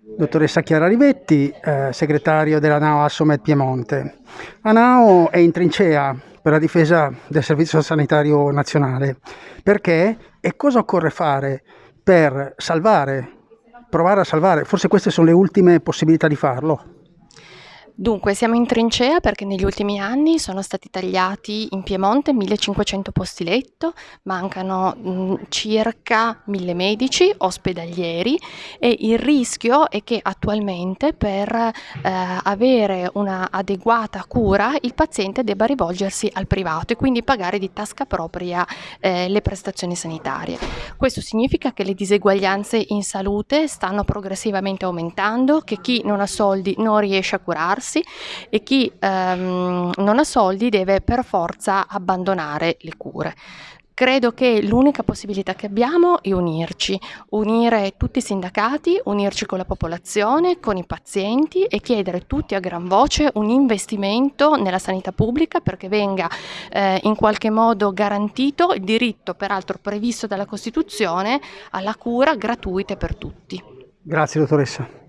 Dottoressa Chiara Rivetti, eh, segretario della NAO Assomed Piemonte. La NAO è in trincea per la difesa del Servizio Sanitario Nazionale. Perché e cosa occorre fare per salvare, provare a salvare, forse queste sono le ultime possibilità di farlo? Dunque, siamo in trincea perché negli ultimi anni sono stati tagliati in Piemonte 1500 posti letto, mancano mh, circa 1000 medici ospedalieri e il rischio è che attualmente per eh, avere una adeguata cura il paziente debba rivolgersi al privato e quindi pagare di tasca propria eh, le prestazioni sanitarie. Questo significa che le diseguaglianze in salute stanno progressivamente aumentando, che chi non ha soldi non riesce a curarsi curarsi e chi ehm, non ha soldi deve per forza abbandonare le cure. Credo che l'unica possibilità che abbiamo è unirci, unire tutti i sindacati, unirci con la popolazione, con i pazienti e chiedere tutti a gran voce un investimento nella sanità pubblica perché venga eh, in qualche modo garantito il diritto, peraltro previsto dalla Costituzione, alla cura gratuita per tutti. Grazie dottoressa.